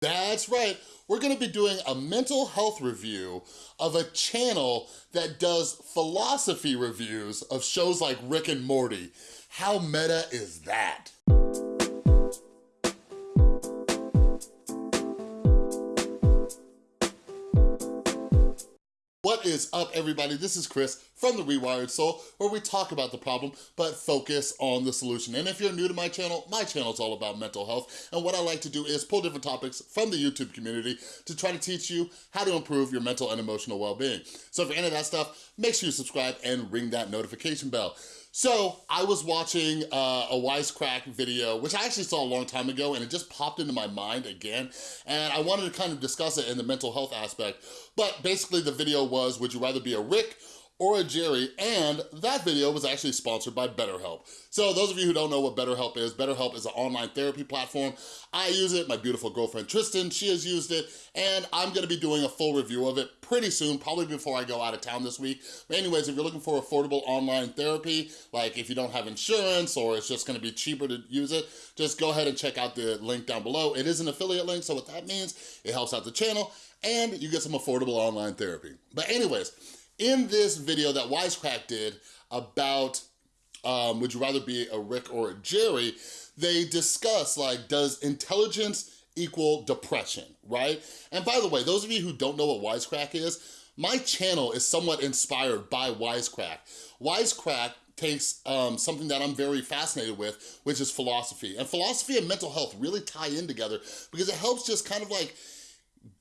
That's right. We're gonna be doing a mental health review of a channel that does philosophy reviews of shows like Rick and Morty. How meta is that? What is up, everybody? This is Chris from The Rewired Soul, where we talk about the problem, but focus on the solution. And if you're new to my channel, my channel is all about mental health, and what I like to do is pull different topics from the YouTube community to try to teach you how to improve your mental and emotional well-being. So if you're into that stuff, make sure you subscribe and ring that notification bell. So I was watching uh, a Wisecrack video, which I actually saw a long time ago and it just popped into my mind again. And I wanted to kind of discuss it in the mental health aspect. But basically the video was, would you rather be a Rick or a Jerry, and that video was actually sponsored by BetterHelp. So those of you who don't know what BetterHelp is, BetterHelp is an online therapy platform. I use it, my beautiful girlfriend Tristan, she has used it, and I'm gonna be doing a full review of it pretty soon, probably before I go out of town this week. But anyways, if you're looking for affordable online therapy, like if you don't have insurance or it's just gonna be cheaper to use it, just go ahead and check out the link down below. It is an affiliate link, so what that means, it helps out the channel, and you get some affordable online therapy. But anyways, in this video that Wisecrack did about um, would you rather be a Rick or a Jerry, they discuss like, does intelligence equal depression, right? And by the way, those of you who don't know what Wisecrack is, my channel is somewhat inspired by Wisecrack. Wisecrack takes um, something that I'm very fascinated with, which is philosophy. And philosophy and mental health really tie in together because it helps just kind of like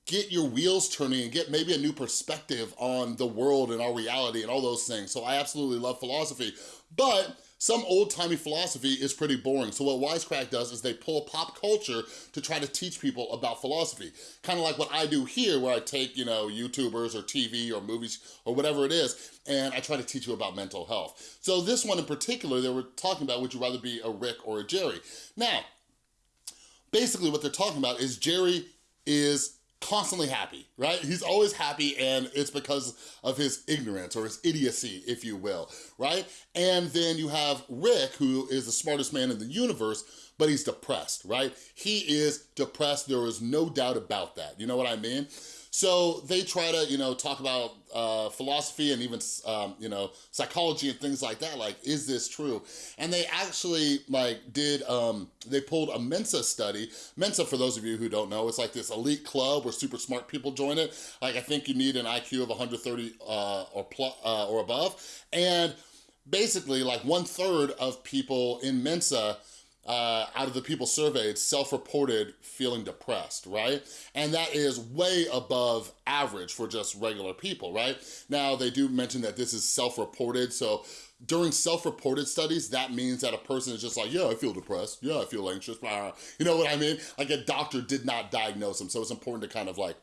get your wheels turning and get maybe a new perspective on the world and our reality and all those things. So I absolutely love philosophy, but some old-timey philosophy is pretty boring. So what Wisecrack does is they pull pop culture to try to teach people about philosophy. Kind of like what I do here where I take, you know, YouTubers or TV or movies or whatever it is, and I try to teach you about mental health. So this one in particular, they were talking about would you rather be a Rick or a Jerry. Now, basically what they're talking about is Jerry is constantly happy, right? He's always happy and it's because of his ignorance or his idiocy, if you will, right? And then you have Rick, who is the smartest man in the universe, but he's depressed, right? He is depressed, there is no doubt about that, you know what I mean? So they try to, you know, talk about uh, philosophy and even, um, you know, psychology and things like that. Like, is this true? And they actually, like, did, um, they pulled a Mensa study. Mensa, for those of you who don't know, it's like this elite club where super smart people join it. Like, I think you need an IQ of 130 uh, or, plus, uh, or above. And basically, like, one third of people in Mensa uh, out of the people surveyed self-reported feeling depressed, right? And that is way above average for just regular people, right? Now, they do mention that this is self-reported, so during self-reported studies, that means that a person is just like, yeah, I feel depressed, yeah, I feel anxious, you know what I mean? Like a doctor did not diagnose them, so it's important to kind of like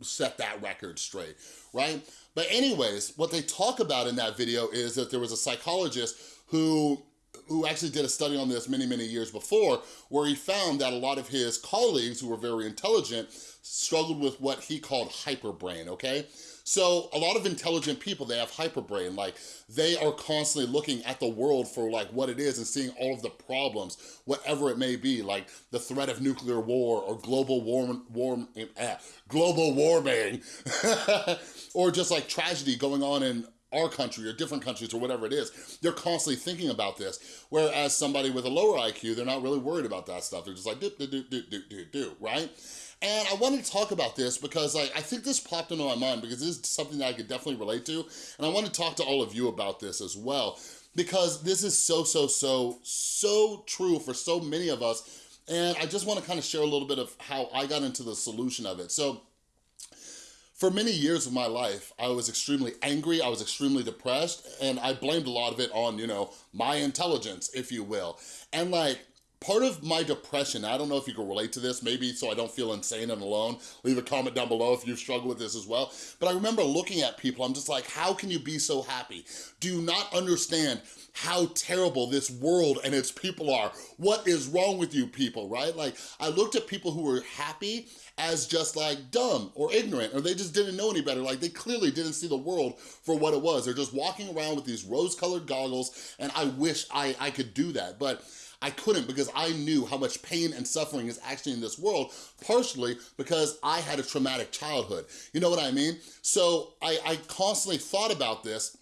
set that record straight, right? But anyways, what they talk about in that video is that there was a psychologist who who actually did a study on this many, many years before, where he found that a lot of his colleagues who were very intelligent struggled with what he called hyperbrain, okay? So a lot of intelligent people, they have hyperbrain, like they are constantly looking at the world for like what it is and seeing all of the problems, whatever it may be, like the threat of nuclear war or global warm, warm, eh, global warming, or just like tragedy going on in our country or different countries or whatever it is, they're constantly thinking about this. Whereas somebody with a lower IQ, they're not really worried about that stuff. They're just like, do, do, do, do, do, do, do, right? And I wanted to talk about this because like, I think this popped into my mind because this is something that I could definitely relate to. And I want to talk to all of you about this as well because this is so, so, so, so true for so many of us. And I just want to kind of share a little bit of how I got into the solution of it. So for many years of my life, I was extremely angry, I was extremely depressed, and I blamed a lot of it on, you know, my intelligence, if you will. And like, part of my depression, I don't know if you can relate to this, maybe so I don't feel insane and alone. Leave a comment down below if you've struggled with this as well. But I remember looking at people, I'm just like, how can you be so happy? Do you not understand how terrible this world and its people are? What is wrong with you people, right? Like, I looked at people who were happy as just like dumb or ignorant or they just didn't know any better. Like they clearly didn't see the world for what it was. They're just walking around with these rose colored goggles and I wish I, I could do that. But I couldn't because I knew how much pain and suffering is actually in this world, partially because I had a traumatic childhood. You know what I mean? So I, I constantly thought about this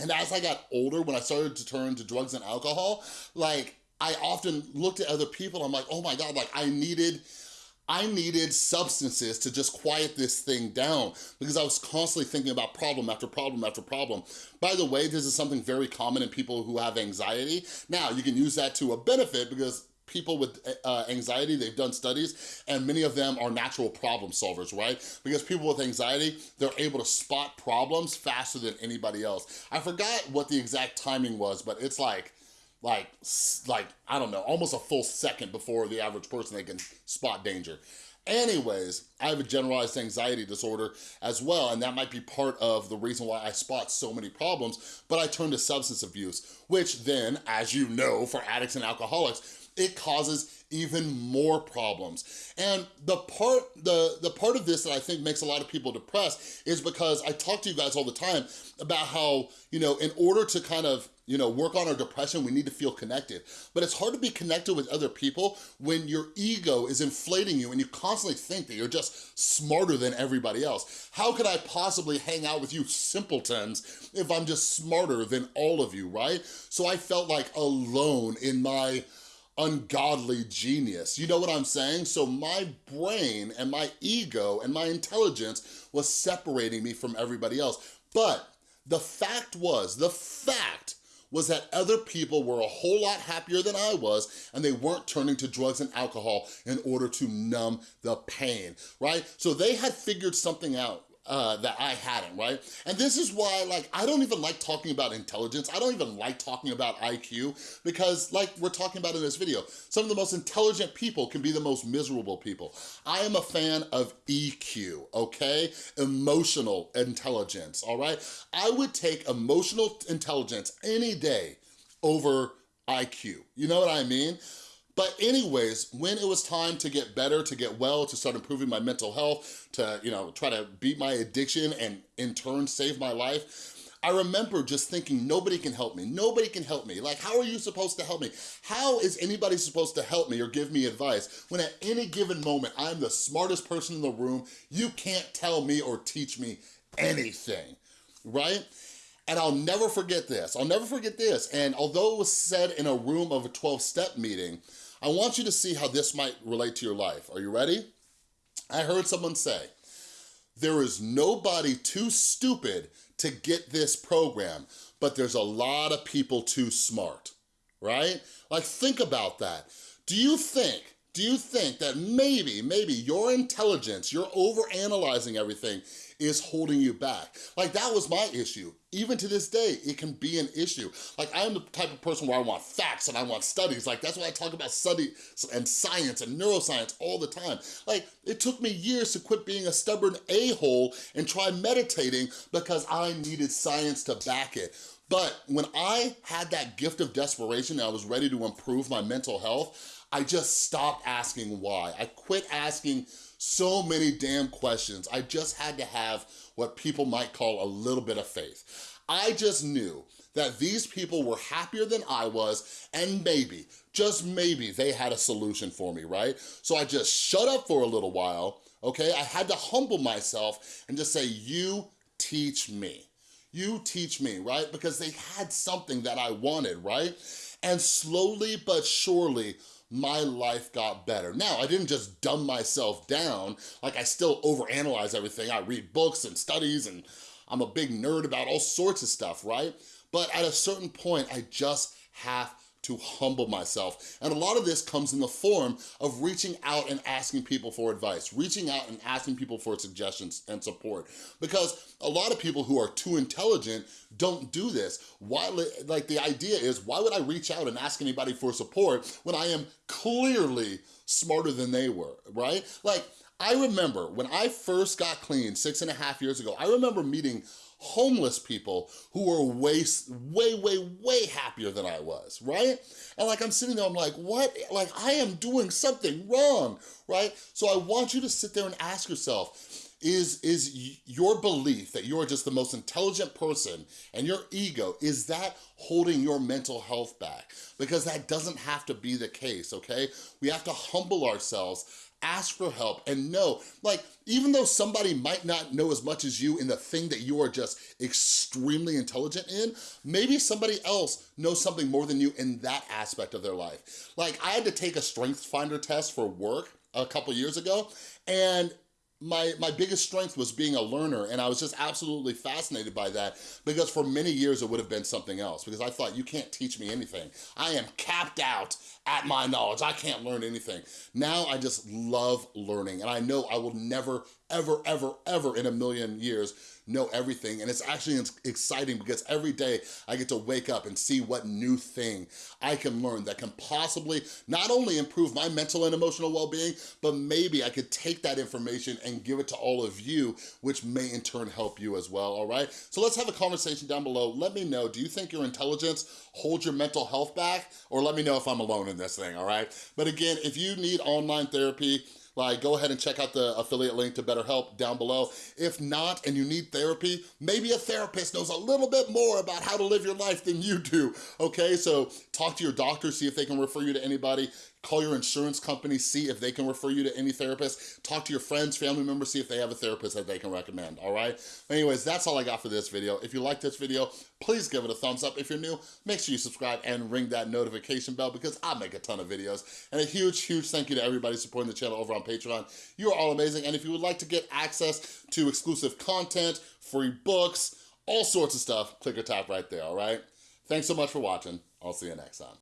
and as I got older, when I started to turn to drugs and alcohol, like I often looked at other people, I'm like, oh my God, like I needed, I needed substances to just quiet this thing down because I was constantly thinking about problem after problem after problem. By the way, this is something very common in people who have anxiety. Now, you can use that to a benefit because people with uh, anxiety, they've done studies, and many of them are natural problem solvers, right? Because people with anxiety, they're able to spot problems faster than anybody else. I forgot what the exact timing was, but it's like, like, like I don't know, almost a full second before the average person they can spot danger. Anyways, I have a generalized anxiety disorder as well, and that might be part of the reason why I spot so many problems, but I turn to substance abuse, which then, as you know, for addicts and alcoholics, it causes even more problems. And the part, the, the part of this that I think makes a lot of people depressed is because I talk to you guys all the time about how, you know, in order to kind of you know, work on our depression, we need to feel connected. But it's hard to be connected with other people when your ego is inflating you and you constantly think that you're just smarter than everybody else. How could I possibly hang out with you simpletons if I'm just smarter than all of you, right? So I felt like alone in my ungodly genius. You know what I'm saying? So my brain and my ego and my intelligence was separating me from everybody else. But the fact was, the fact was that other people were a whole lot happier than I was and they weren't turning to drugs and alcohol in order to numb the pain, right? So they had figured something out uh, that I hadn't, right? And this is why, like, I don't even like talking about intelligence. I don't even like talking about IQ because, like we're talking about in this video, some of the most intelligent people can be the most miserable people. I am a fan of EQ, okay? Emotional intelligence, all right? I would take emotional intelligence any day over IQ. You know what I mean? But anyways, when it was time to get better, to get well, to start improving my mental health, to, you know, try to beat my addiction and in turn save my life, I remember just thinking, nobody can help me. Nobody can help me. Like, how are you supposed to help me? How is anybody supposed to help me or give me advice when at any given moment, I'm the smartest person in the room, you can't tell me or teach me anything, right? And I'll never forget this. I'll never forget this. And although it was said in a room of a 12-step meeting, I want you to see how this might relate to your life. Are you ready? I heard someone say, there is nobody too stupid to get this program, but there's a lot of people too smart, right? Like think about that. Do you think, do you think that maybe, maybe your intelligence, you're over-analyzing everything, is holding you back. Like that was my issue. Even to this day, it can be an issue. Like I'm the type of person where I want facts and I want studies. Like that's why I talk about study and science and neuroscience all the time. Like it took me years to quit being a stubborn a-hole and try meditating because I needed science to back it. But when I had that gift of desperation and I was ready to improve my mental health, I just stopped asking why. I quit asking so many damn questions. I just had to have what people might call a little bit of faith. I just knew that these people were happier than I was and maybe, just maybe, they had a solution for me, right? So I just shut up for a little while, okay? I had to humble myself and just say, you teach me. You teach me, right? Because they had something that I wanted, right? And slowly but surely, my life got better. Now, I didn't just dumb myself down, like I still overanalyze everything. I read books and studies and I'm a big nerd about all sorts of stuff, right? But at a certain point, I just have to humble myself. And a lot of this comes in the form of reaching out and asking people for advice, reaching out and asking people for suggestions and support. Because a lot of people who are too intelligent don't do this. Why, like the idea is, why would I reach out and ask anybody for support when I am clearly smarter than they were, right? Like, I remember when I first got clean six and a half years ago, I remember meeting homeless people who were way, way, way, way happier than I was, right? And like, I'm sitting there, I'm like, what? Like, I am doing something wrong, right? So I want you to sit there and ask yourself, is, is your belief that you're just the most intelligent person and your ego, is that holding your mental health back? Because that doesn't have to be the case, okay? We have to humble ourselves ask for help and know, like, even though somebody might not know as much as you in the thing that you are just extremely intelligent in, maybe somebody else knows something more than you in that aspect of their life. Like, I had to take a strength finder test for work a couple years ago, and my, my biggest strength was being a learner and I was just absolutely fascinated by that because for many years it would have been something else because I thought you can't teach me anything. I am capped out at my knowledge. I can't learn anything. Now I just love learning and I know I will never, ever, ever, ever in a million years know everything. And it's actually exciting because every day I get to wake up and see what new thing I can learn that can possibly not only improve my mental and emotional well-being, but maybe I could take that information and give it to all of you, which may in turn help you as well, all right? So let's have a conversation down below. Let me know, do you think your intelligence holds your mental health back? Or let me know if I'm alone in this thing, all right? But again, if you need online therapy, like go ahead and check out the affiliate link to BetterHelp down below. If not, and you need therapy, maybe a therapist knows a little bit more about how to live your life than you do, okay? So talk to your doctor, see if they can refer you to anybody. Call your insurance company, see if they can refer you to any therapist. Talk to your friends, family members, see if they have a therapist that they can recommend, all right? Anyways, that's all I got for this video. If you like this video, please give it a thumbs up. If you're new, make sure you subscribe and ring that notification bell because I make a ton of videos. And a huge, huge thank you to everybody supporting the channel over on Patreon. You are all amazing. And if you would like to get access to exclusive content, free books, all sorts of stuff, click or tap right there, all right? Thanks so much for watching. I'll see you next time.